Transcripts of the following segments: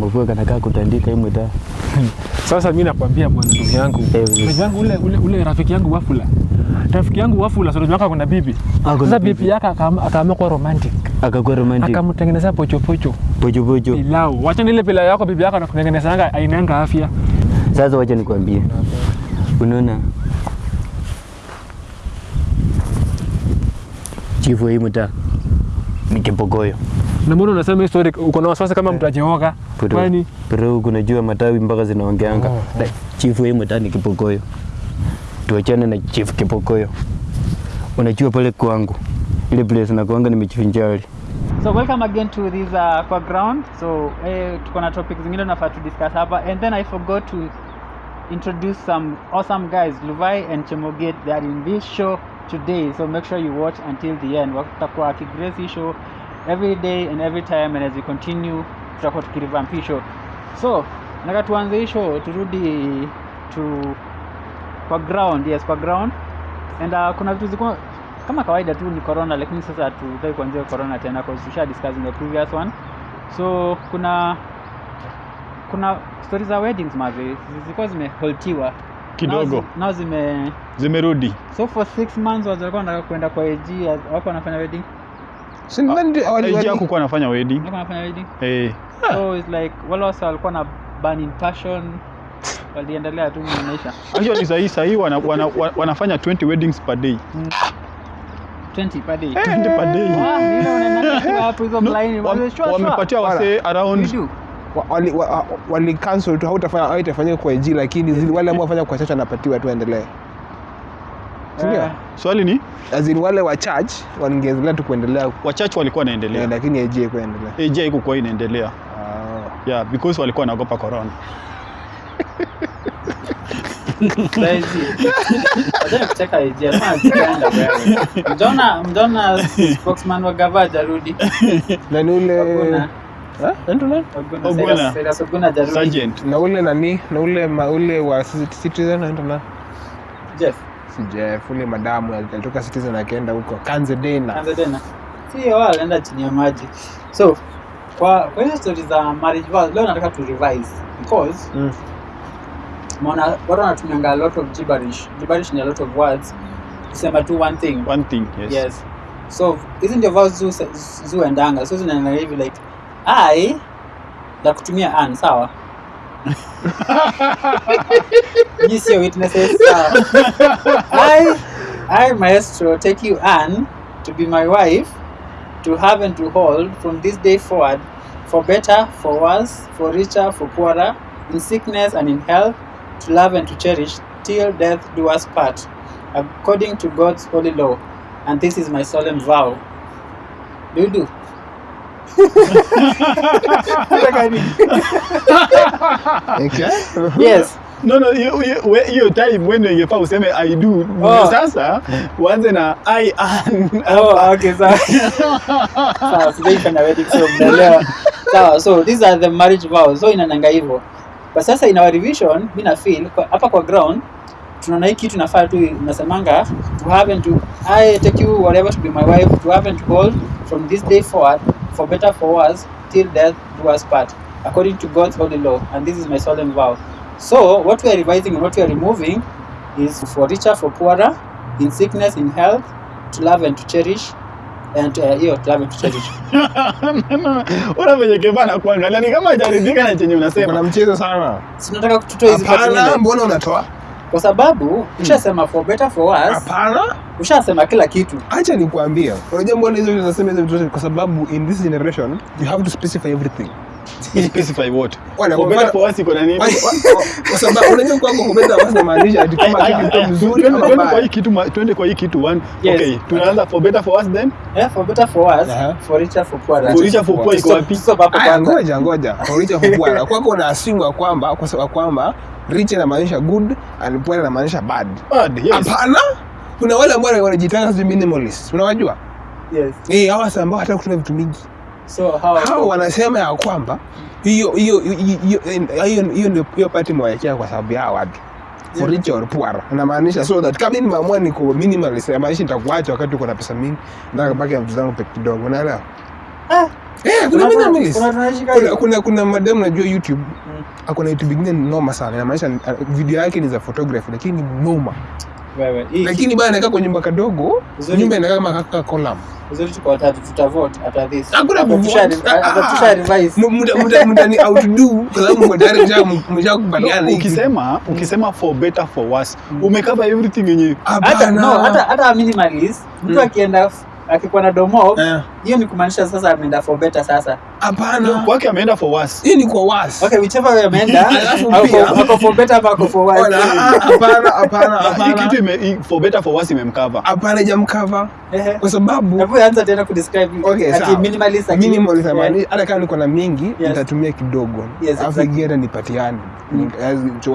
kamafua kanakaa kutandika hii mtaa. Sasa mimi nakwambia bwana ndugu yangu. Eh, Ndugu yangu ule, ule, ule rafiki yangu Wafula. Rafiki yangu Wafula sasa wako kuna bibi. Sasa bibi. yake akaamua kuwa romantic. Akakuwa romantic. Akamtengenezea pocho pocho. Pocho pocho. Pilau. Wacha ile pilau yako bibi yako anakutengenezanga ainanga afya. Sasa wacha nikwambie, unaona chifu hii mtaa ni kipokoyo Na mbona unasema hii story uko na wasiwasi kama mtu ajeoga? Kwani bro, kuna jua matawi mpaka zinaongeanga Oh, oh. Chifu wa hii mtaa ni kipokoyo. Tuachane na chifu kipokoyo. Unajua pale kwangu ile place na nakuanga nimejifinjari So welcome again to this uh, kwa ground. So eh, tuko na topic zingine tunafaa to discuss hapa and then I forgot to introduce some awesome guys Luvai and Chemoget that in this show today so make sure you watch until the end watakuwa wakigrace hii show every day and every time and as we continue tutakuwa tukirevamp hii so nataka tuanze hii show turudi to kwa ground yes kwa ground. And uh, kuna vitu ziko kama kawaida tu ni corona lakini sasa hatutaki kuanzia corona tena cause tusha discuss in the previous one. So kuna kuna stories za weddings mazi zilikuwa zimeholtiwa kidogo. Na zime zimerudi. So for six months watu walikuwa wanataka kwenda kwa AG wako wanafanya wedding Si wali- hakukuwa anafanya wedding. Eh. So it's like wale wasa walikuwa na burn in passion. Waliendelea tu maisha. Actually sahii sahii wana, wana, wana, wanafanya 20 weddings per day. 20 per day. 20 per day. Ah, nile unaenda tu hapo hizo No, mlaini wam- Sure, sure. wamepatia wasee You around wali- wali cancel tu hautafanya haitafanyika kwa AG lakini wale ambao wafanya kwa chacha wanapatiwa tu endelee Sindio? Eh, swali ni? As in wale wa church wangeendelea tu kuendelea. Wachache walikuwa wanaendelea, yeah, lakini AJ kuendelea AJ haikukuwa inaendelea. Oh. yeah because walikuwa wanaogopa corona. Spokesman wa hajarudi. na ni ule. Eh? Na ule nani? Na ule ma, ule wa citizen nani? Jeff, si Jeff ule madamu alitoka citizen akaenda huko Kanze Dena. Kanze Dena. Si wala anaenda chini ya maji. So kwa kwa hizo stories za marriage vows leo nataka tu revise because Mm. Mona watu wanatumia a lot of gibberish. Gibberish ni a lot of words. Kusema tu one thing. one thing yes, yes so hizi ndio vao zu- endanga. so zinaenda hivi like i na kutumia an sawa Nyinyi sio witnesses sawa uh, i i maestro take you Anne, to be my wife to have and to hold from this day forward for better for worse for richer for poorer in sickness and in health to love and to cherish till death do us part according to god's holy law and this is my solemn vow. Do you do? Okay. yes. no no hiyo- time when ingefaa useme i do Oh. sasa uanze na i am. Oh, okay, sawa. Sawa, sijaifanya wedding so mnaelewa. Sawa, so these are the marriage vows. So inananga hivyo. But sasa in our revision, mi na feel hapa kwa ground tunaona hii kitu inafaa tu nasemanga to have and to I take you whatever to be my wife to have and to hold from this day forward for better for worse till death do us part according to God's holy law and this is my solemn vow. So what we are revising and what we are removing is for richer for poorer in sickness in health to love and to cherish and uh, hiyo to love and to cherish. una venye kevana kuangalia ni kama hajaridhika na chenye unasema mchezo sana Si nataka kututoa hizi hapana mbona unatoa kwa sababu ushasema for better for worse. Hapana. Ushasema kila kitu. Acha nikuambia unajua mbona hizo vitu zinasema hizo vitu zote? kwa sababu in this generation you have to specify everything. Specify what? Wala, for better for worse iko na nini? Wa- wa- kwa sababu unajua kwako kubeza basi inamaanisha ati kama Aya, kitu aya, kiko mzuri twende- kwa hii kitu ma- twende kwa hii kitu one. Yes. okay tunaanza for better for worse then? Yeah, for better for worse. Aha. for richer for poorer. For richer for poor iko wapi? ngoja ngoja. Ulicha kukua kwako unaasingwa kwamba kwa sababu kwamba rich inamaanisha good and poor inamaanisha bad. Bad yes. Hapana. Kuna wale ambao wanajitanga si minimalist unawajua? Yes. Eh hawa sasa ambao hata kutumia vitu mingi. So how hao wanasema ya kwamba hiyo hiyo hiyo hiyo ndio hiyo party mwawekea kwa sababu ya watu. For Yeah. rich or poor. Inamaanisha so that kama mimi nimeamua niko minimalist inamaanisha nitakuacha wakati uko na pesa mingi nataka baki na vitu zangu peke kidogo unaelewa? Ah, Eh, kuna mimi minimalist. kuna Kuna, kuna, kuna madam najua YouTube. Akona YouTube ingine ni noma sana. Inamaanisha uh, video yake ni za photography lakini ni noma. Wewe, hii- lakini bana anakaa kwa nyumba kadogo. Nyumba inakaa kama kaka column. Uzuri tuko watatu tutavote after this. Hakuna After kuvote. tusha- after tusha revise. Muda muda muda ni outdo kwa sababu mko tayari msha- mshakubaliana ukisema ukisema for better for worse. Umekava everything yenye hata no hata hata minimalist mtu Mm. akienda akikuwa na domo hiyo hiyo ni kumaanisha sasa ameenda for better sasa. Hapana. Kwake ameenda for worse. Hiyo ni kwa worse. Okay whichever way ameenda Alafu ako for better ama ako for worse. Ona, ah, hapana hapana hii hapana. kitu ime, for better for worse imemcover. Hapana jamkava Ehe. kwa sababu hebu anza tena ku describe Okay, ati sawa. minimalist aki- minimalist eh, hata kama niko na mingi Yes. nitatumia kidogo. Yes, ingine nipatiane. Mm.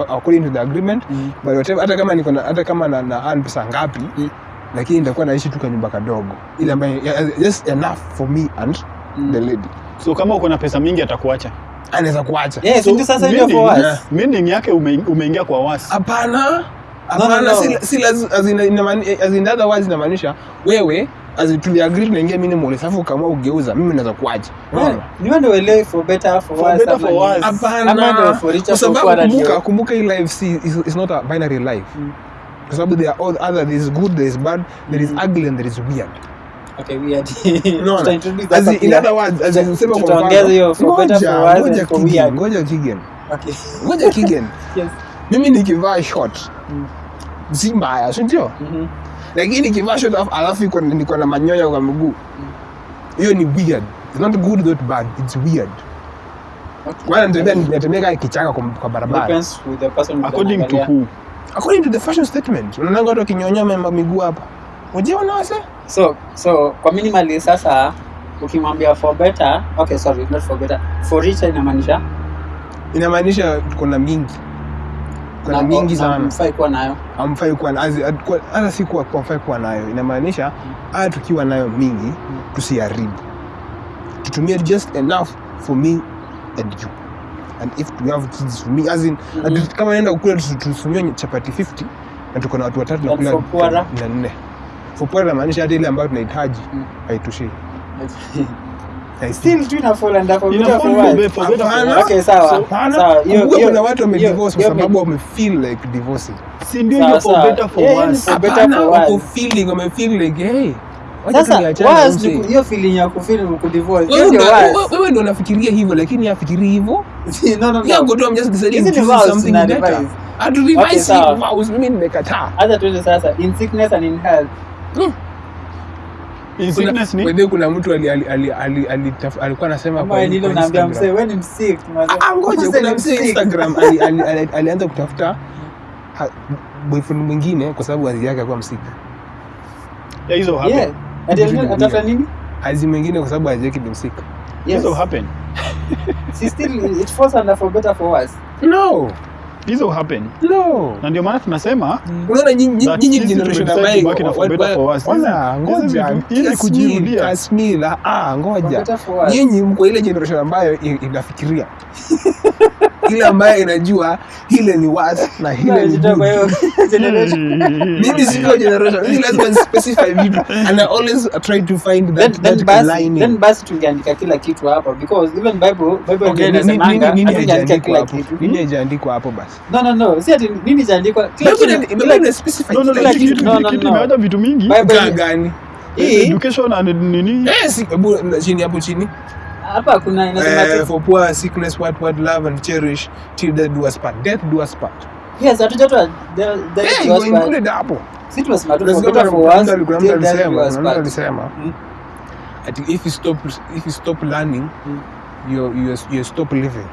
According to the agreement. Mm. but whatever, hata kama niko na hata kama na, na pesa ngapi Mm. Lakini nitakuwa naishi tu kwa nyumba kadogo. Ile ambayo just enough for me and Mm. the lady. So kama uko na pesa mingi atakuacha. Anaweza kuacha. Yes, So, sasa ndio for us. worse meaning yake ume, umeingia kwa wasi hapana. Hapana no. si, si in, inamaani- as in other words inamaanisha wewe tuliagree tunaingia minimal alafu ukaamua ugeuza mimi naweza ndio hapana kwa sababu kumbuka kumbuka hii life si is, is not a binary life. Mm. Kwa sababu there are all other there is good there is bad there is ugly and there is weird. Okay weird. Unaona? Tutaintroduce As in, in other words as in, sema kwa mfano. hiyo for better, for ngoja ngoja Kigen, ngoja Kigen. Okay. ngoja Kigen. Yes. mimi nikivaa short Mm. si mbaya si ndio? Mhm. lakini nikivaa short alafu- alafu iko niko na manyoya kwa mguu. Hiyo ni weird. It's not good not bad it's weird. Natembea natembea kichaka kwa, kwa barabara. Depends with the person according to who according to the fashion statement unaonanga watu wakinyonya mema miguu hapa. Ujiona wase? So so kwa minimally sasa ukimwambia for better okay sorry not for better for richer inamaanisha? Inamaanisha kuna mingi. Kuna na- mingi na sana. mfai kuwa nayo. Amfai kuwa hata si kuwa kwa mfai kuwa nayo. Inamaanisha haya tukiwa nayo mingi tusiharibu. Tutumie just enough for me and you and if we have kids for me as in Mhm. ati kama naenda kukula tusi- tusitumie chapati 50 na tuko na watu watatu na kula na nne. For poor man hata ile ambayo tunahitaji Mm. I still do not fall and for better for fall for worse. okay sawa. Sawa. Hiyo hiyo kuna watu wamedivorce divorce kwa sababu wamefeel like divorcing. Si ndio hiyo for better for worse feeling wamefeel like hey sasa tuliachane na worse msee. ni ku- hiyo feeling ya kufeel kudivorce hiyo Wewe ndio unafikiria hivyo lakini afikiri hivyo. No no no. Go do, I'm just deciding to ni something better. revise. Revise Okay, vows, mimi nimekataa. hata tuende sasa in sickness and in health. In Kuna- mtu alikuwa anasema Ah, ah, ngoja kuna msee Instagram ali- ali- ali- alianza kutafuta boyfriend mwingine kwa sababu wazi yake akuwa msika yeah, hizo happen yeah. ati atafuta nini? Azi mwingine kwa sababu azi bimsika yes. happen. She still it falls under for better for us. no hizo happen. No. Na ndio maana tunasema unaona nyinyi generation ambayo ili kujirudia. Ah, ngoja. Nyinyi mko ile generation ambayo inafikiria. Ile ambayo inajua hile ni worse na hile ni mimi sio generation. Mimi lazima specify vitu and I always try to find then that then that then lining. basi tungeandika kila kitu hapo because even bible bible okay ndio nini nini inasemanga nini hatungeandika nini kila kitu. Nini haijaandikwa hapo basi no si ati nini vitu mingi. Gani? Education and nini? Eh chini hapo chini. Hapa kuna inasema for poor sickness what what love and cherish till death do us part. Death do us part. Yes hatujatoa the the was included hapo. Si tunasema tu for mtu better for kuna worse mtu- kuna till death do us part. alisema. Ati if you stop if you stop learning you you you stop living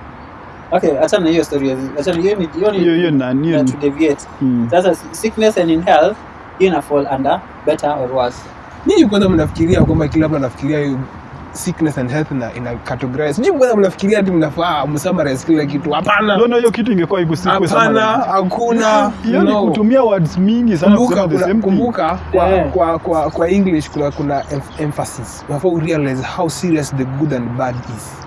okay achana hiyo story achana hiyo ni hiyo hiyo hiyo nani na hiyo to deviate. Mm. sasa sickness and in health hiyo ina fall under better or worse. Nyinyi kwanza mnafikiria kwamba kila mtu anafikiria hiyo sickness and health na ina categorize. Sijui mbona mnafikiria ati mnafaa msummarize kila kitu. Hapana. Ndio hiyo kitu ingekuwa ikusiku hapana hakuna. Hiyo ni kutumia words mingi sana kumbuka kuna, same thing. kumbuka kwa, Yeah. kwa, kwa, kwa english kuna, kuna emphasis. Unafaa urealize how serious the good and bad is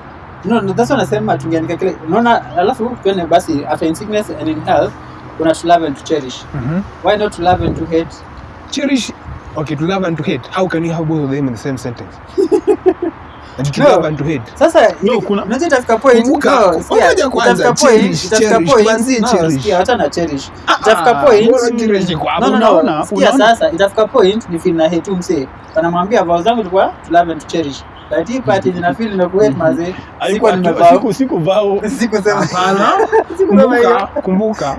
no no that's what nasema tungeandika kile unaona alafu tuende basi after in sickness and in health kuna to love and to cherish. Why not to love and to hate? Cherish okay to love and to hate. How can you have both of them in the same sentence? And to No. love and to hate. Sasa No, kuna- itafika point. Kumbuka, no, ngoja kwanza, cherish, itafika cherish, point. Tuanzie cherish. sikia hata na cherish. Itafika point. Mbona cherish iko hapo? no no. Unaona, no sikia unaona. sasa itafika point. Ni feel na hate msee anamwambia vow zangu tulikuwa to love and to cherish but hii part yenye na feel na kuhate mazee Haikuwa nimevaa siku siku vao sikusema Hapana. sikusema hiyo kumbuka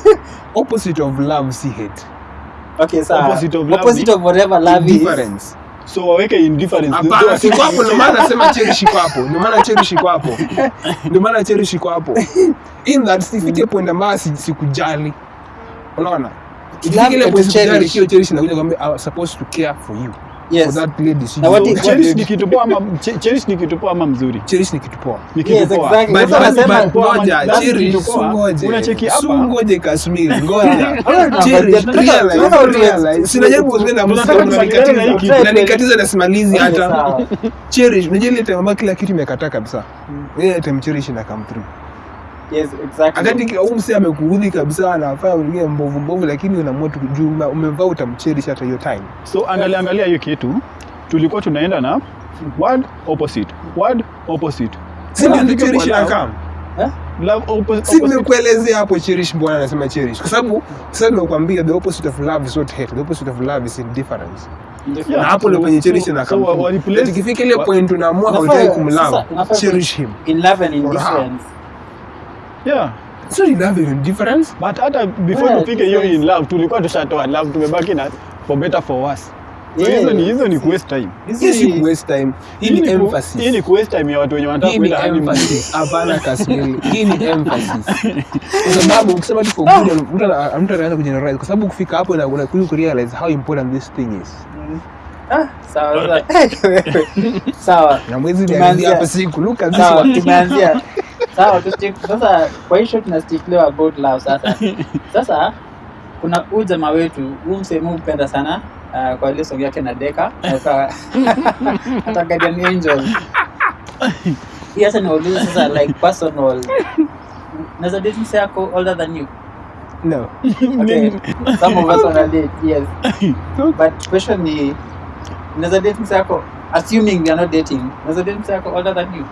opposite of love si hate okay sawa Opposite of love opposite of whatever love is Indifference. so waweke indifference Hapana, siko hapo, ndio maana nasema cherish iko hapo. Ndio maana cherish iko hapo. Ndio maana cherish iko hapo. In that sifike point ambayo sikujali. Unaona? Ile point sikujali, hiyo cherish inakuja I was supposed to care for you. For yes that Na what cherish ni kitu poa ama che- cherish ni kitu poa ama mzuri Cherish ni kitu poa. ni kitu Yes, exactly. Sasa nasema- ngoja, cherish, poa. ngoje. Unacheki hapa. ngoje Kashmir, ngoja. Cherish, realize. Sinajaribu na Tunataka na. Unanikatiza na simalizi hata. Cherish, unajua ile time ambayo kila kitu imekataa kabisa. Ile time cherish ina come through. Yes exactly Akati amekuudhi kabisa anafanya mwingine mbovu mbovu lakini unaamua tu juu ume- umevaa utamcherish hata hiyo time. so angalia angalia hiyo kitu tulikuwa tunaenda na word opposite word opposite Si ndio cherish love. inakam? love opposite. Si nimekuelezea hapo cherish mbona anasema cherish kwa sababu sasa nimekuambia the opposite of love is not hate. The opposite of love is indifference. Yeah, Na hapo ndio penye cherish na replace- Ikifika ile point unaamua hautaki kumlove, cherish him. in love and indifference yeah So you love and difference? but hata before Yeah, tufike hiyo in love tulikuwa tushatoa love tumebaki na for better for worse so Yeah. hizo ni hizo ni waste time Hizo si waste time. Hii ni emphasis. hii ni waste time ya watu wenye wanataka kwenda honeymoon. Hapana Kasmili. Hii ni emphasis. Kwa sababu ukisema tu for good, mtu mtu anaanza kugeneralize kwa sababu kufika hapo na unakuja kurealize how important this thing is. Ah, sawa sasa. sawa Na mwezi ni hapa siku look at this tumeanzia sawa sasa kwa hiyo tuna about love sasa. Sasa kuna huu jamaa wetu huu msehemu hupenda sana uh, kwa ile song yake na deka. Hata guardian angel. Hii niwaulize sasa like personal. Naweza date mse yako older than you? No. okay. Some of us wanna date yes. But question ni naweza date mse yako assuming we are not dating naweza date mse yako older than you?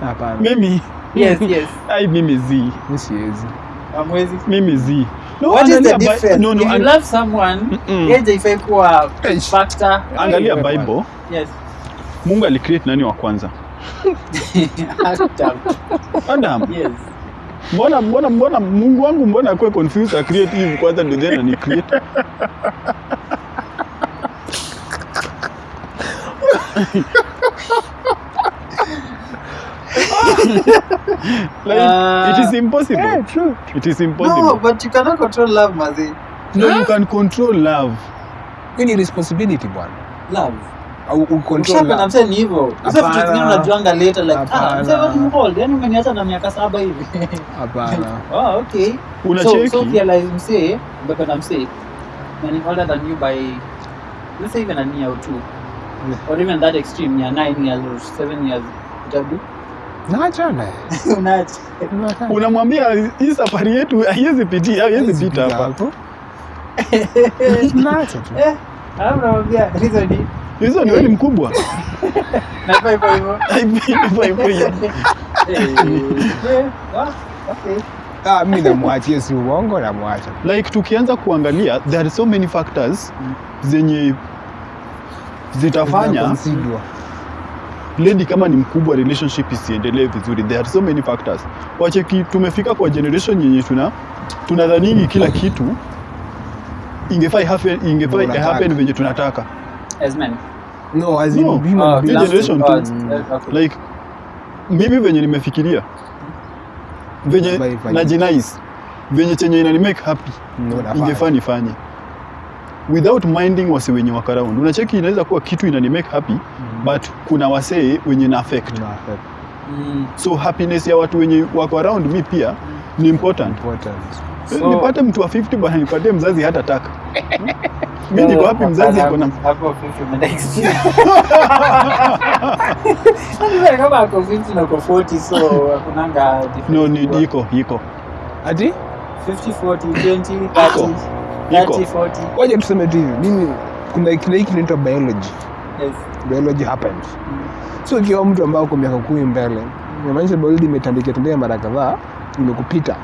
Hapana. mimi yes yes. Ai mimi zi. Siwezi. amwezi mimi zi. No, what is the difference? no, no, if you love someone? Mm-mm. age haifai kuwa Eish. factor. Angalia bible. Yes. Mungu alicreate nani wa kwanza? Adam. adam. Yes. Mbona mbona mbona mungu wangu mbona akwe confused acreate hivi kwanza ndio then ani create like Uh, it is impossible Yeah, true. it is impossible. no but you cannot control love mazi no, you can control love Hii ni responsibility bwana. love Au ucontrol Ukishapenda love. msee hivyo Sasa vitu Hapana. unajuanga later like ah Hapana. wewe ni yani umeniacha na miaka saba hivi Hapana. oh okay unacheki so realize msee umependa msee na older than you by let's say even a year or two or even that extreme ya 9 years or 7 years utabu Naachana. unamwambia hii safari yetu haiwezi pitia haiwezi pita hapa. Naacha tu. eh alafu namwambia hizo ni hizo ni wewe mkubwa nafaa hivyo hivyo Hivyo hivyo hivyo. Eh, eh, ah, okay Ah, mimi namwachia si uongo namwacha. like tukianza kuangalia there are so many factors zenye zitafanya. Lady kama ni mkubwa relationship isiendelee vizuri. There are so many factors. Wacheki tumefika kwa generation yenye tuna tunadhanini kila kitu ingefai happen ingefai no, happen venye tunataka. As men No, as in No. human uh, generation to, uh, eh, okay. like mimi venye nimefikiria venye na jinais venye chenye inani make happy No, ingefani ingefaa nifanye without minding wase wenye wako around unacheki inaweza kuwa kitu inani make happy but kuna wasee wenye na affect. Mm. so happiness ya watu wenye wako around mi pia ni important Important. So- nipate mtu wa 50 bwana nipatie mzazi hata taka mi niko hapi mzazi ako na Hapo 50 umeenda extreme. Yaani kama ako 50 na ako 40 so hakunanga no ni iko iko Ati? 50 40 20 30 Iko. 30 40 Wacha tuseme tu hivi. Mimi kuna kile kinaitwa biology. yes. Biology happens. So ikiwa mtu ambao uko miaka kumi mbele inamaanisha biology imetandika tandika mara kadhaa imekupita.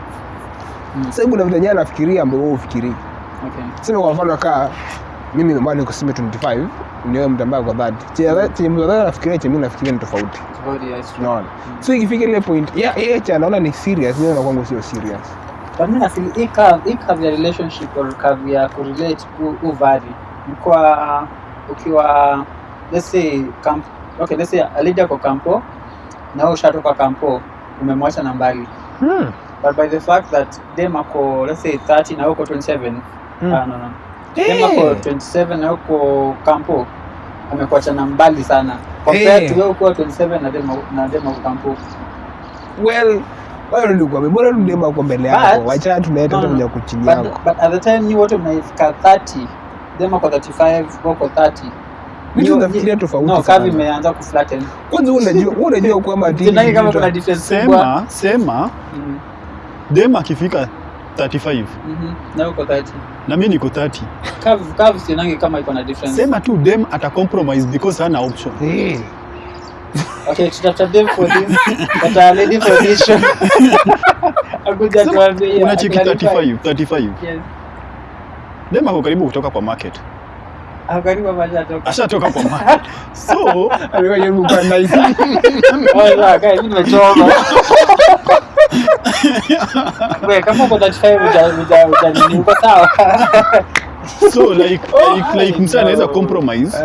Mm. sasa kuna vitu yenyewe anafikiria ambao wewe ufikirii Okay. sema kwa mfano kaa mimi ambao niko sema 25 niwe mtu ambaye kwa 30 chenye chenye mtu ambaye anafikiria chenye mimi nafikiria ni tofauti. Tofauti, yes, naona unaona? So ikifika ile point ya yeah, cha anaona ni serious mimi na kwangu sio serious But mimi nafeel hii curve, hii curve ya relationship or curve ya kurelate u, u vary. Mkiwa ukiwa let's say camp, okay let's say alija kwa kampo na wewe ushatoka kampo umemwacha na mbali. hmm. But by the fact that dem ako let's say 30 na wewe uko 27. Mm. Ah, no no. Hey. Dem ako 27 na wewe uko kampo amekuacha na mbali sana. Compared hey. to wewe uko 27 na dem na dem ako kampo. well wewe ndio kwa bora tudema kwa mbele But- yako wacha tunaleta No, no, no. kuchini But, yako but at the time ni wote mnaifika 30 dem kwa 35 wako 30 vitu nafikiria tofauti no kavi imeanza kuflatten. Kwanza wewe unajua wewe unajua kwamba ati kama kuna difference kubwa. sema mm -hmm. dem akifika 35 mhm. na uko 30 na mimi niko 30 kavi kavi sinange kama iko na difference. Sema tu dem ata compromise because hana option. Eh. Okay them for this but for this show akuja tuambie clarify. 35 35 yes dem ako karibu kutoka kwa market toka ashatoka kwa market so Alikuwa nice. oh sawa guys nimechoma wewe kama uko 35 uja uja uja nini uko sawa so like like, like msa anaweza no. compromise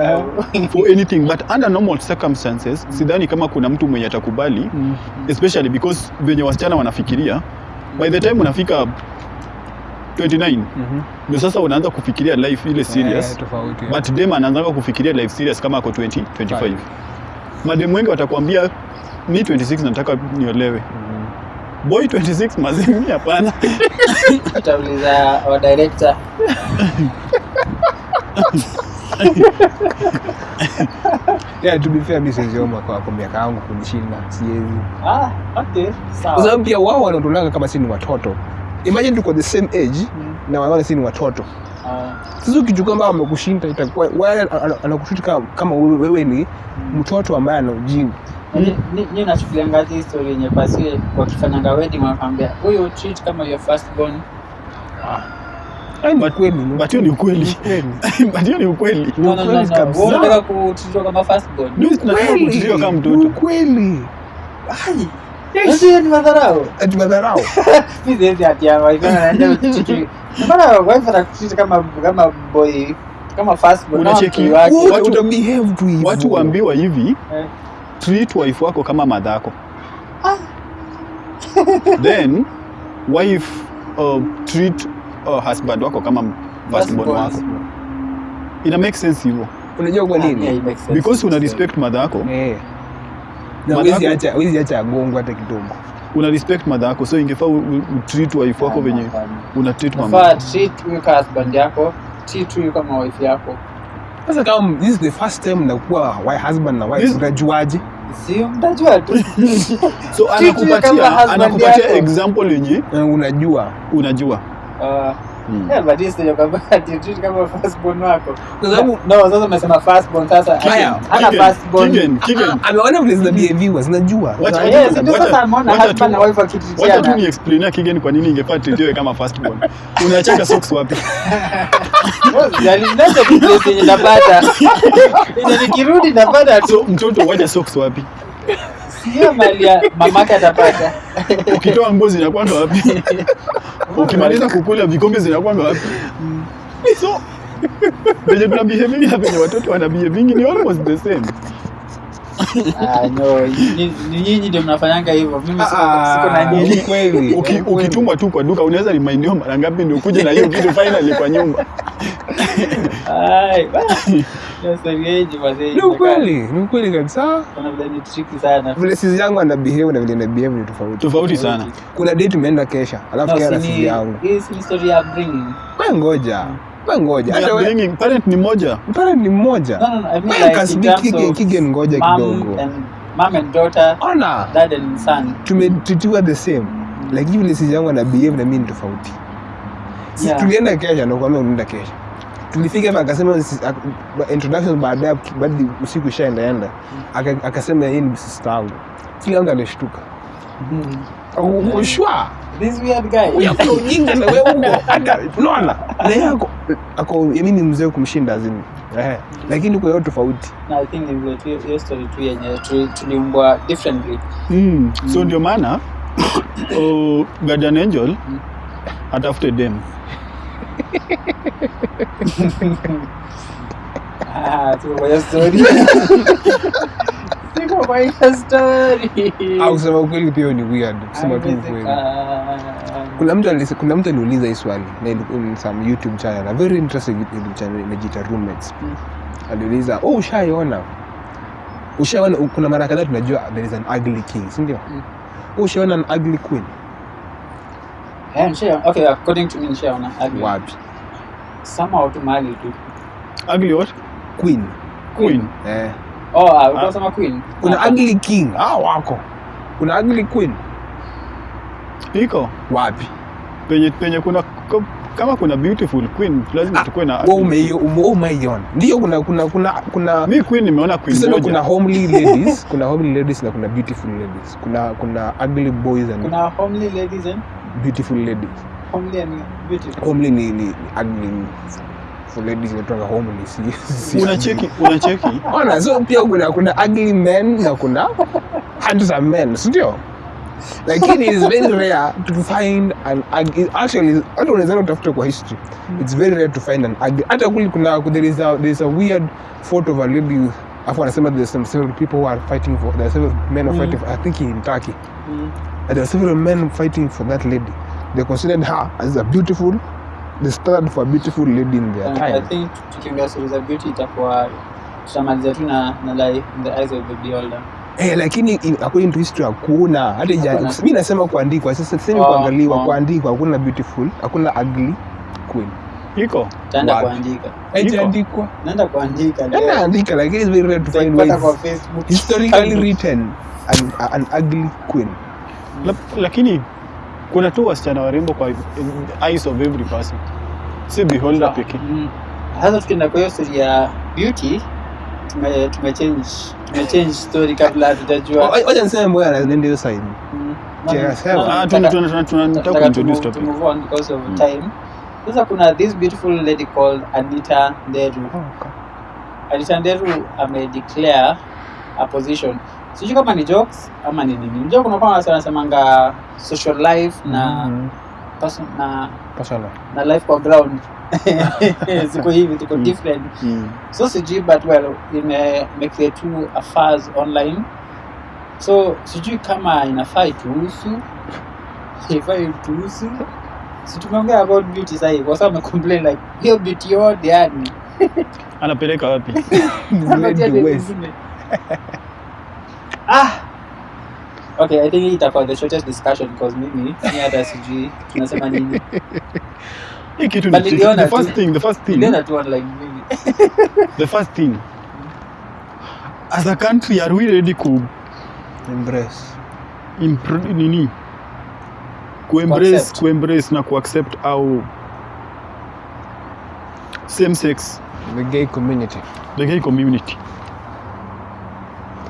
for anything but under normal circumstances sidhani kama kuna mtu mwenye atakubali especially because venye wasichana wanafikiria by the time unafika 29 Mhm. ndio sasa unaanza kufikiria life ile serious. yeah, but dem anaanza kufikiria life serious kama ako 20 25 madem wengi watakwambia ni 26 nataka niolewe boy 26 mazimi hapana. Tutauliza wa director. Yeah, to be fair mimi siwezi omba kwa kwa miaka yangu kunishinda siwezi. Ah okay kwa sawa sababu pia wao wanatulanga kama si ni watoto. Imagine tuko the same age Mm. na wanaona si ni watoto. Ah, sasa ukichukua ambao wamekushinda itakuwa wewe anakushuti anakushinda kama, kama wewe wewe ni mtoto ambaye ana ujinga Ni- ni- ni nachukulianga hii story yenye basi wakifanyanga wedding wanakwambia huyu treat kama your first born Yaani ni But- kweli ni but hiyo ni ukweli. Kweli. but hiyo ni ukweli. Ni no no no ukweli no kabisa. wewe unataka kutreatwa kama first born ni mtoto. Ukweli. Ai. Ni madharau. Ni madharau. Mimi siwezi ati ya wife yangu anaenda kutreat. Mbona wife anakutreat kama kama boy kama first born kama Unacheki. mtu wake? Wewe Watu- utabehave tu hivyo watu waambiwa hivi Eh. Treat wife wako kama madhako ah. then wife uh, treat uh, husband wako kama firstborn. wako. Ina make sense hivyo. Unajua kwa nini? yeah, because una respect madhako eh na Madhako- wezi acha agongwa hata kidogo. Una respect madhako so ingefaa utreat wife wako venye una treat mama treat mke husband yako, treat huyu kama wife yako. Sasa kama this is the first time nakuwa wa husband na wife unajuaje? Sio? Mtajua tu. so anakupatia anakupatia example yenye unajua. unajua. Ah, Hmm. kama ati treat kama first born wako. kwa sababu No, sasa umesema first sasa. Hana Kigen, first born. Kigen, Kigen. ameona vile zina behave zinajua Wacha- yes, ndio wacha- sasa ameona husband na wife wacha tu ni explainia Kigen kwa nini ingefaa kama firstborn unacheka socks wapi yenye napata. Napata so mtoto wacha socks wapi Sio mali ya mamake atapata. ukitoa nguo zinakwanga wapi? Ukimaliza kukula vikombe zinakwanga wapi? So venye tuna behaving na venye watoto wana behaving ni almost the same Ah, no, ni ni nyinyi ndio mnafanyanga hivyo. Mimi siko siko na ni nyinyi. kweli ukitumwa tu kwa duka unaweza remindiwa mara ngapi ndio ukuje na hiyo kitu finally kwa nyumba? Ai, basi. Ni ukweli ni ukweli kabisa. Kuna vile ni tricky sana. vile sisi yangu ana behave na vile na behave ni tofauti. Tofauti sana. Kuna date tumeenda kesha alafu No, na sisi yangu. hii story ya ngoja. We ngoja. Parent ni moja parent ni mmoja. No, no, no. I mean like kasbi Kigen ngoja kidogo. mom and daughter, ona. dad and son. the same. Lakini vile sisi yangu na mimi ni tofauti. Yeah. tulienda kesha nakwambia unaenda Kenya tulifika hapa akasema introduction baadaye baada usiku ishaendaenda Aka- akasema yeye ni sister yangu. Kila mtu alishtuka ushwa This weird guy. kuna ujinga na wewe huko. Hata unaona? Na yeye ako ako mimi ni mzee kumshinda zini eh lakini kwa hiyo tofauti. Na I think hiyo hiyo story tu yenye tu- tuliumbwa differently. mm. so ndio maana oh, guardian angel atafute dem. Ah, tu kwa story. Tuko maisha story. au kusema ukweli pia ni weird kusema tu ukweli kuna mtu alise, kuna mtu aliuliza hii swali na ilikuwa in some youtube channel a very interesting youtube channel inajiita roommates Mm. aliuliza oh ushaiona ushaona kuna mara kadhaa tunajua there is an ugly king si ndio Mm. oh ushaona an ugly queen Yeah, nishaona. Okay, according to me nishaona. Ugly. wapi Somehow tu mahali tu. ugly what queen queen eh Oh, ah, unasema queen? kuna Ah, ugly king. Ah wako. Kuna ugly queen. Iko? Wapi? Penye penye kuna ko- kama kuna beautiful queen lazima tukue na wewe umeio ume- umeiona. Ndio kuna kuna kuna kuna mi queen nimeona queen tuseme kuna homely ladies kuna homely ladies na kuna beautiful ladies. Kuna kuna ugly boys and Kuna homely ladies and beautiful ladies. homely and beautiful. homely ni, ni, ni ugly ladies si, si unacheki unacheki ona so pia kuna kuna ugly men na kuna handsome men si ndio? Lakini it's very rare to find an ugly actually hata unaweza utafuta kwa history. It's very rare to find an ugly. Hata kuli kuna there is a there is a weird photo of a lady afu anasema there's some several people who are fighting for there are several men are fighting for, I think in Turkey. Mm. there are several men fighting for that lady. They considered her as a beautiful they standard for beautiful lady in their time. I think tukiongea stories za beauty itakuwa tutamalizia tu na na like in the eyes of the beholder. Eh, lakini in- according to history hakuna hata mimi nasema kuandikwa sasa sisemi Oh, kuangaliwa oh. kuandikwa hakuna beautiful hakuna ugly queen iko Taenda kuandika. haijaandikwa Naenda kuandika. naenda andika, lakini it's very rare to find ways Facebook. historically written an, an ugly queen La, lakini kuna tu wasichana warembo kwa eyes of every person si beholder pekee Mm. Sasa tukienda kwa hiyo ya beauty tume tumechange tumechange story kabla hatujajua. Oh, wacha niseme mbona anaenda hiyo side Mm. Yeah, sawa. Ah, tuna- tuna- tuna- tuna- nataka Nataka kuintroduce topic move on because of time. Sasa kuna this beautiful lady called Anita Nderu. Anita Nderu amedeclare a position. Sijui kama ni jokes ama ni nini. Unajua kuna watu wanasemanga social life na Mhm. person, na personal na life kwa ground. Ziko hivi tuko Mm. different. Mm. So sijui but well ime make two affairs online. So sijui kama inafaa ituhusu ifaa ituhusu si tumeongea about beauty sahii kwa sababu amecomplain like hiyo beauty yote yani anapeleka wapi. ah! Okay i think itakuwa the shortest discussion because mimi ni hata sijui tunasema nini? Hii kitu But ni the first thing the first thing. Niliona tu online mimi the first thing. As a country are we ready ku embrace. Impro- nini? Kuembrace kuembrace na kuaccept au same sex. The gay community. The gay community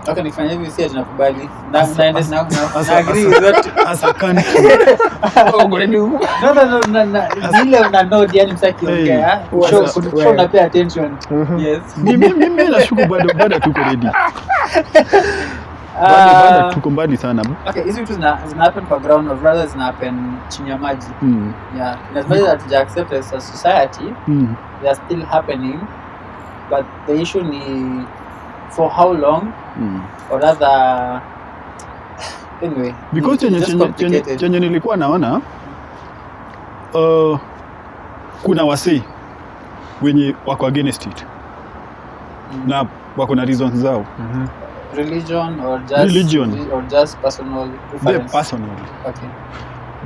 okay nikifanya hivi si tunakubali na As- na na as- na as- na agree. that as a country no no no na na una nod yani msakiongea Hey, show as a- na pay attention. Mhm. yes. Mimi mimi nashuku bado bado tuko ready. Bado Ah, tuko mbali sana. Okay hizi vitu zina zina happen kwa ground or rather zina happen chini ya maji. Mm. yeah. As much as hatuja accept as a society Mm. they are still happening but the issue ni for how long Mm. or rather anyway because chenye, chenye, chenye, chenye nilikuwa naona uh, kuna wasei wenye wako against it Mm. na wako na reasons zao mm-hmm. religion or just Religion. or just personal preference personal okay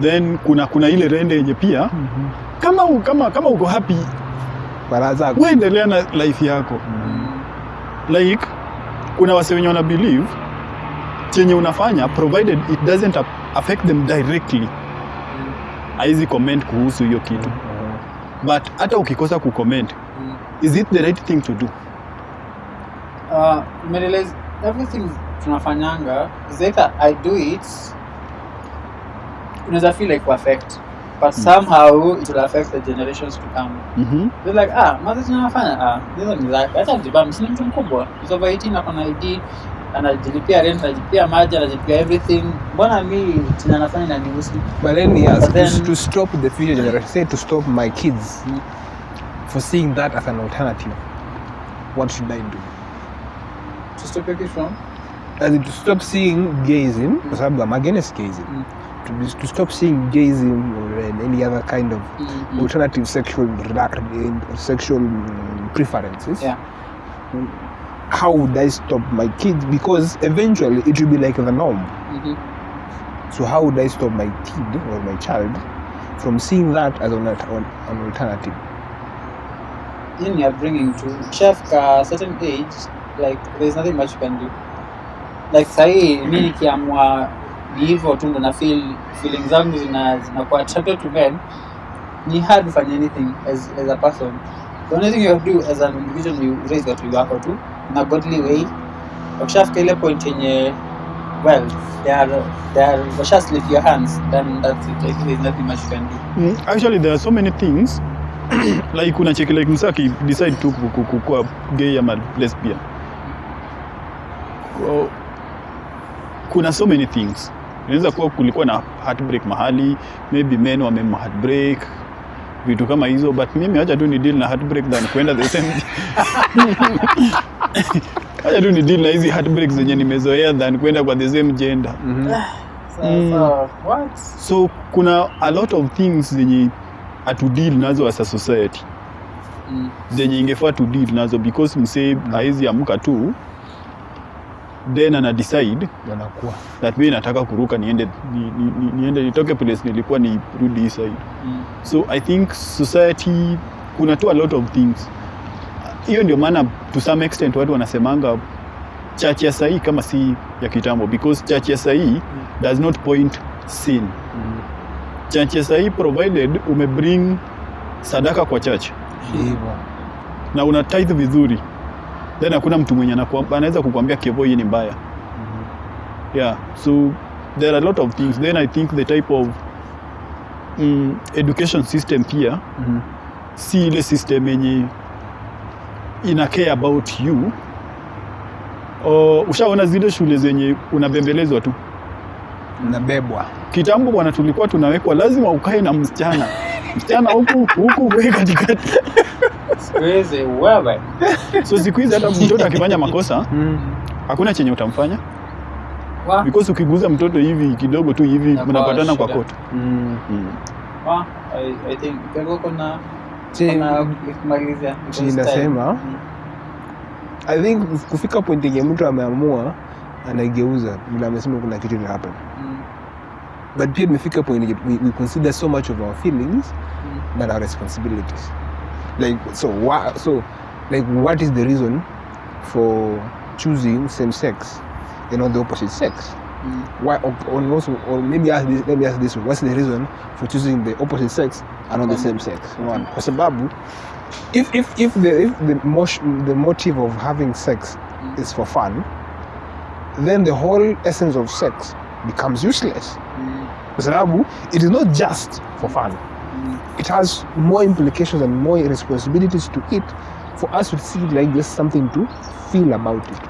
then kuna kuna ile rende yenye pia mm-hmm. kama kama kama uko happy baraza uendelea na life yako mm-hmm. like kuna wase wenye wana believe chenye unafanya provided it doesn't affect them directly. Haizi comment kuhusu hiyo kitu. But hata ukikosa kucomment comment is it the right thing to do? Uh, Merilez, everything tunafanyanga is either i do it unaweza feel like affect but somehow it will affect the generations to come mm-hmm. They're like ah mazi tunafanya ah hizo ni zake acha jibam si ni mtu mkubwa is over 18 ako na ID anajilipia rent anajilipia maji anajilipia everything mbona mi chenye anafanya na nihusu But let me ask, But then- to, to stop the future generation, say to stop my kids Mm. for seeing that as an alternative, what should I do? to stop it from As in to stop seeing gayism, kwa sababu I'm against gayism. Mm. To, be, to stop seeing gayism or uh, any other kind of mm alternative sexual relac- sexual preferences. yeah How would I stop my kids? Because eventually it will be like the norm. mm-hmm. So how would I stop my kid or my child from seeing that as an, an alternative? in you're bringing to chef ka certain age like there's nothing much you can do like sahii mi nikiamua ni hivyo tu ndo na feel feeling zangu zina zinakuwa attracted to men. Ni hard to find anything as, as a person. The only thing you have to do as an individual you raise watu wako tu na godly way. Wakishafika ile point yenye well they are they are washa slip your hands then that's it. I think there's nothing much you can do. Mm, actually there are so many things. Like unacheki like msa decide tu ku- ku- ku- kuwa gay ama lesbian. Kuna so many things inaweza kuwa kulikuwa na heartbreak mahali maybe men wame heartbreak vitu kama hizo but mimi acha tu ni deal na heartbreak than kuenda the same acha tu ni deal na hizi heartbreak zenye nimezoea than kwenda kwa the same gender so, Mm. so what so kuna a lot of things zenye atudeal nazo as a society mm. zenye ingefaa tu deal nazo because msee mm. haizi amka tu then ana decide Wanakuwa. that mi nataka kuruka niende ni, ni, ni, niende nitoke place nilikuwa nirudi hii side Mm. so i think society kuna tu a lot of things hiyo ndio maana to some extent watu wanasemanga church ya sahii kama si ya kitambo because church ya sahii does not point sin mm. church ya sahii provided umebring sadaka kwa church mm. na una tithe vizuri then hakuna mtu mwenye anaweza kukwambia kevo hii ni mbaya. Yeah so there are a lot of things. Then i think the type of mm, education system pia Mhm. si ile system yenye ina care about you. Uh, ushaona zile shule zenye unabembelezwa tu. Nabebwa. kitambo bwana tulikuwa tunawekwa lazima ukae na msichana. Msichana huku huku wewe katikati Wewe. So siku hizi hata mtoto akifanya makosa. Hakuna chenye utamfanya. Wa. Because ukiguza mtoto hivi kidogo tu hivi mnapatana kwa koto Mm. mm. wa I, I think kuna inasema I think kufika point yenye mtu ameamua anaigeuza. Vile amesema kuna kitu ina happen. Mm, but pia imefika point we, we consider so much of our feelings mm, than our responsibilities like so wha- so like what is the reason for choosing same sex and not the opposite sex? Mm. why or, or also or maybe ask this, let me ask this what's the reason for choosing the opposite sex and not the same sex? One. Kwa sababu if if if the if the motion, the motive of having sex is for fun then the whole essence of sex becomes useless. Mm, kwa sababu it is not just for fun. mm. It has more implications and more responsibilities to it for us to see like there's something to feel about it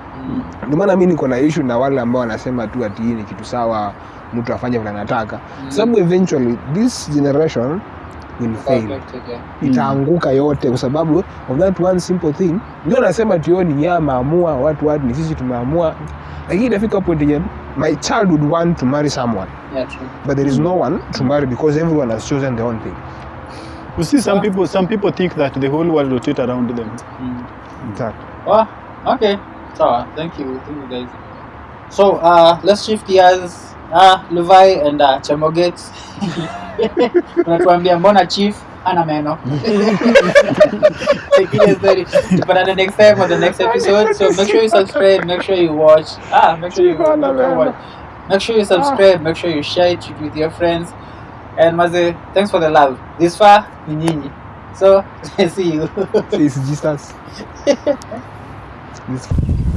ndio maana mi niko na issue na wale ambao wanasema tu ati hii ni kitu sawa mtu afanye vile anataka Mm. sababu eventually this generation will fail yeah. itaanguka yote kwa sababu of that one simple thing ndio nasema tio ni yeye maamua, watu watu ni sisi tumeamua lakini itafika point yenye my child would want to marry someone Yeah, true. but there is no one to marry because everyone has chosen their own thing you see some Ah. people some people think that the whole world rotate around them Mm. Exactly. Oh, okay. So, thank you. Thank you guys. So, uh, let's shift gears. Uh, Levi and uh, Chemoget. Unatuambia mbona chief ana meno. It story. Tupatane next time for the next episode. So make sure you subscribe, make sure you watch. Ah, make sure you watch. Make sure you subscribe, make sure you share it with your friends. And Maze, thanks for the love. This far, ni nyinyi. So, see you. It's Jesus.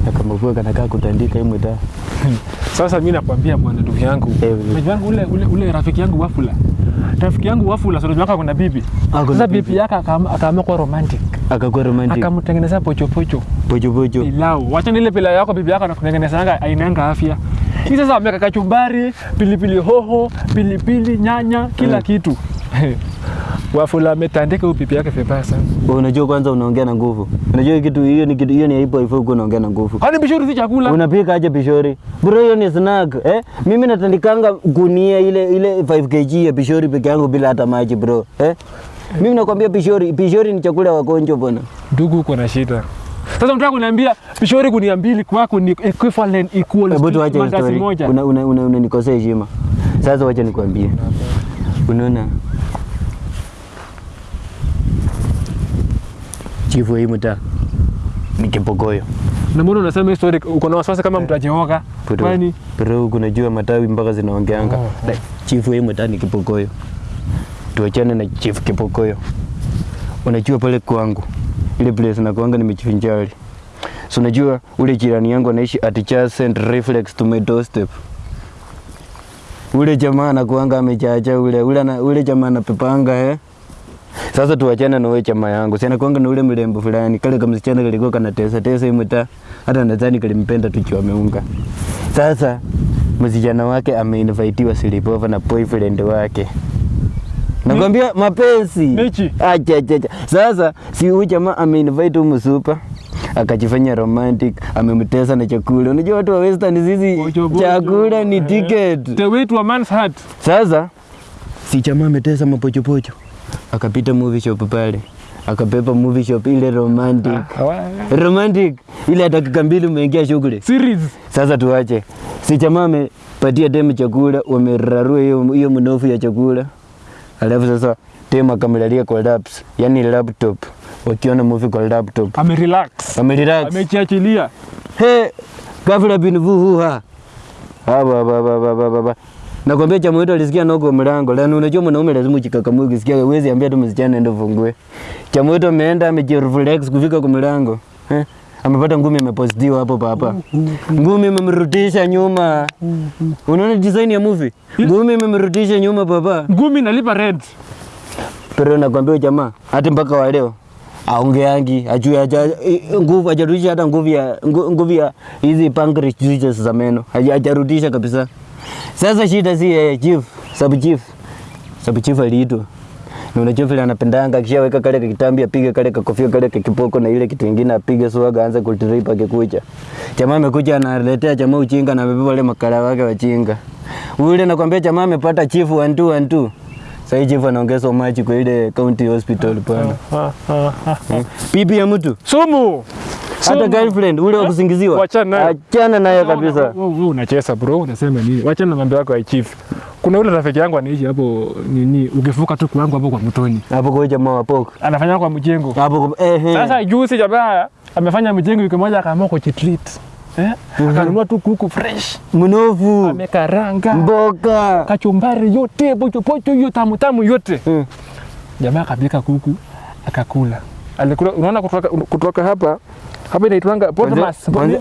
Akamavua kanakaa kutandika hii mtaa Sasa mi nakwambia bwana, ndugu yangu, Eh, yangu ule, ule, ule rafiki yangu Wafula, rafiki yangu Wafula, sio kuna bibi. Sasa bibi. yake akaamua kuwa romantic, akakuwa romantic akamtengenezea pochopocho pochopocho pilau. Wacha nile pilau yako bibi yako anakutengenezanga ainanga afya. Hii sasa ameka kachumbari, pilipili hoho, pilipili, nyanya, kila Mm. kitu. Wafula ametandika huyu bibi yake vibaya sana. Wewe unajua kwanza unaongea na nguvu. Unajua kitu hiyo ni kitu hiyo ni aibu hivyo uko unaongea na nguvu. Kwani bishori si chakula? unapika aje bishori? bro hiyo ni snack eh? Mimi natandikanga gunia ile ile 5 kg ya bishori peke yangu bila hata maji bro eh? Mimi nakwambia bishori, bishori ni chakula ya wagonjwa bwana. Ndugu, uko na shida. Sasa unataka kuniambia bishori gunia mbili kwako ni equivalent equal hebu mandazi story. una una una unanikosea heshima. Sasa wacha nikwambie unaona chifu hii mtaa ni kipogoyo. Na mbona unasema hii story uko na wasiwasi kama mtu ajeoka? Kwani bro kunajua matawi mpaka zinaongeanga Oh, oh. chifu hii mtaa ni kipogoyo. tuachane na chifu kipogoyo. unajua pale kwangu ile place na nakuanga nimejivinjari so unajua ule jirani yangu anaishi adjacent reflex to my doorstep ule jamaa anakuanga amechacha ule ule, ule jamaa anapepanga eh sasa tuachane na wewe chama yangu. Sina kwanga na ule mrembo fulani, kale kama msichana kalikuwa kana tesa tesa hii mtaa. Hata nadhani kalimpenda tu kiwa ameunga. Sasa msichana wake ameinvitiwa sleepover na boyfriend wake. Nakwambia mapenzi. Mechi. Acha acha acha. Sasa si huyu jamaa ameinvite huyu msupa akajifanya romantic, amemtesa na chakula. Unajua watu wa western sisi bojo. chakula ni ticket. the way to a man's heart. Sasa si jamaa ametesa mapochopocho, akapita movie shop pale, akapepa movie shop ile romantic. Romantic. Ile dakika mbili umeingia shughuli. Series. Sasa tuache, si jamaa amepatia demu chakula, wamerarua hiyo hiyo mnofu ya chakula, alafu sasa demu akamlalia kwa laps, yani laptop, wakiona movie kwa laptop, Amerelax. amerelax. Amechiachilia. he ghafla bin vuhuha haba haba haba haba haba nakwambia chama wetu alisikia noko mlango. Lani unajua mwanaume lazima uchikakamue ukisikia uwezi ambia tu msichana ndio ufungue. Chama wetu ameenda amejireflex kufika kwa mlango. Eh? Amepata ngumi imepostiwa hapo papa ngumi imemrudisha nyuma. Unaona design ya movie? Ngumi imemrudisha nyuma papa Ngumi nalipa rent. pero nakwambia jamaa hata mpaka wa leo aongeangi ajue aja nguvu ajarudisha hata nguvu ya nguvu ya hizi pancreas juices za meno. Ajarudisha hajarudisha kabisa. Sasa shida si yeye chief, sub chief, sub chief aliitwa na unajua vile anapendanga akishaweka kale kitambi apige kale kakofia kale kipoko na ile kitu ingine apige swaga aanze kutrip akikuja. Jamaa amekuja analetea jamaa uchinga na amebeba wale makala wake wachinga. Ule nakwambia jamaa amepata chief 1 2 1 2. Sasa chief anaongeza maji kwa ile county hospital pana. Bibi ya mtu Sumu. Hata girlfriend ule wa kusingiziwa, achana naye kabisa. Wewe unacheza bro, unasema nini? Wacha na mambo yako ya chief. Kuna ule rafiki yangu anaishi hapo nini, ukivuka tu kwangu hapo kwa mtoni. Hapo kwa jamaa wa poko Anafanya kwa mjengo. hapo eh, eh. Sasa juzi jamaa amefanya mjengo wiki moja akaamua kujitreat. Eh? Akanunua tu kuku fresh. mnofu Amekaranga. mboga Kachumbari yote, pochopocho pocho hiyo tamu tamu yote. Mm. Jamaa akapika kuku akakula. Alikula, unaona kutoka, kutoka hapa hapa inaitwanga. Kwanza-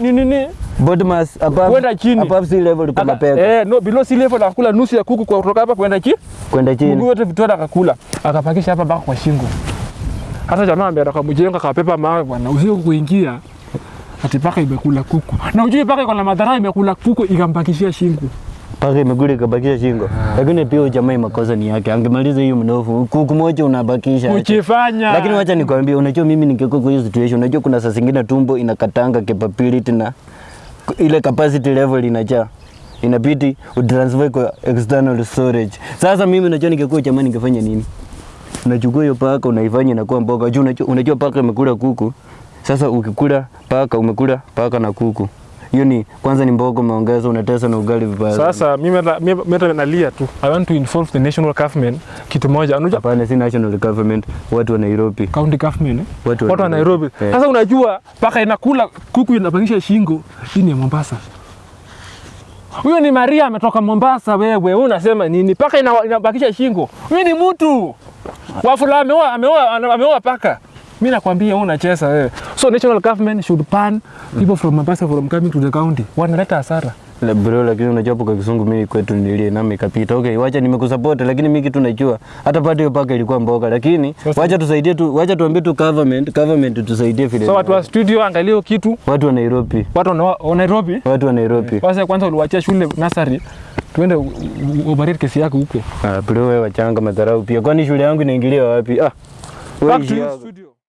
Nini nini? bottomas above Kwenda chini. above sea level kwa mapeka Eh, no, below sea level akakula nusu ya kuku kutoka hapa kwenda chini. kwenda Mguu chini. wote vitoa akakula. Akapakisha hapa mpaka kwa shingo. Hata jamaa ambaye akamjenga akapepa mawe bwana, usiku kuingia ati paka imekula kuku. Na ujue paka iko na madhara imekula kuku ikampakishia shingo. Paka imeguli kabakisha shingo, lakini pia huyu jamaa makosa ni yake, angemaliza hiyo mnofu kuku moja unabakisha. ukifanya. Lakini wacha nikwambie, unajua mimi ningekuwa kwa hiyo situation, unajua kuna saa zingine tumbo inakatanga capability na ile capacity level inajaa inabidi utransfer kwa external storage. Sasa mimi unajua ningekuwa jamaa ningefanya nini? Unachukua hiyo paka unaifanya inakuwa mboga. Unajua, unajua paka imekula kuku. Sasa ukikula paka umekula paka na kuku. Hiyo ni kwanza ni mbogo umeongeza unatesa na ugali vibaya. Sasa mimi hata- nalia tu. I want to involve the national government kitu moja. Unajua Hapana, si national government, watu wa Nairobi. county government eh? Watu wa watu wa Nairobi. sasa Sasa unajua paka inakula kuku inapangisha shingo. Hii ni Mombasa. Huyo ni Maria ametoka Mombasa wewe. Wewe unasema nini? Paka inabakisha shingo. Mimi ni mtu. Wafula ameoa ameoa ameoa paka. Mimi nakwambia wewe unacheza wewe. So national government should ban people from Mombasa from coming to the county. Wanaleta hasara. La bro, lakini unajua kwa kizungu mimi kwetu nilie nami. Okay, wacha nimekusupport lakini mimi kitu najua hata hiyo paka ilikuwa mboga lakini so, wacha tusaidie tu wacha tuambie tu government government tusaidie vile. So watu wa studio angalia kitu. watu wa Nairobi. Watu wa Nairobi. Watu wa Nairobi. Kwanza kwanza uliwachia shule nursery Tuende kesi yako huko. Ah, bro wewe wachanga madharau pia. Kwani shule yangu inaingilia wapi? Ah. Back to studio.